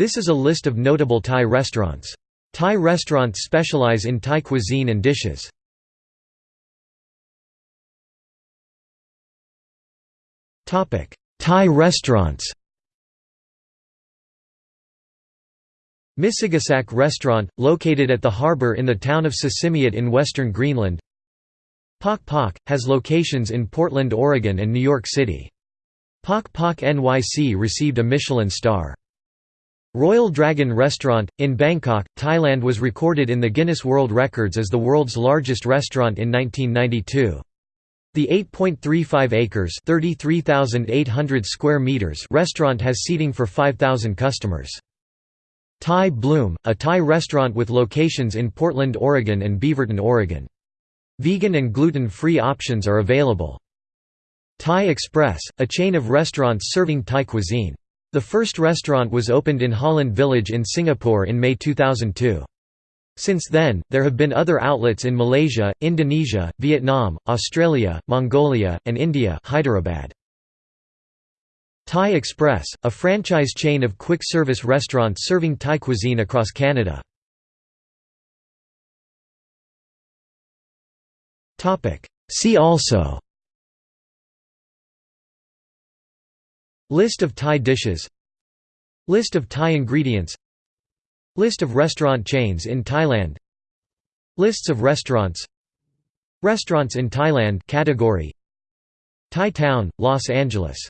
This is a list of notable Thai restaurants. Thai restaurants specialize in Thai cuisine and dishes. Thai restaurants Misigasak Restaurant, located at the harbour in the town of Sisimiut in western Greenland Pok Pok, has locations in Portland, Oregon and New York City. Pok Pok NYC received a Michelin star. Royal Dragon Restaurant, in Bangkok, Thailand was recorded in the Guinness World Records as the world's largest restaurant in 1992. The 8.35 acres (33,800 square meters) restaurant has seating for 5,000 customers. Thai Bloom, a Thai restaurant with locations in Portland, Oregon and Beaverton, Oregon. Vegan and gluten-free options are available. Thai Express, a chain of restaurants serving Thai cuisine. The first restaurant was opened in Holland Village in Singapore in May 2002. Since then, there have been other outlets in Malaysia, Indonesia, Vietnam, Australia, Mongolia, and India Hyderabad. Thai Express, a franchise chain of quick-service restaurants serving Thai cuisine across Canada. See also List of Thai dishes. List of Thai ingredients. List of restaurant chains in Thailand. Lists of restaurants. Restaurants in Thailand category. Thai Town, Los Angeles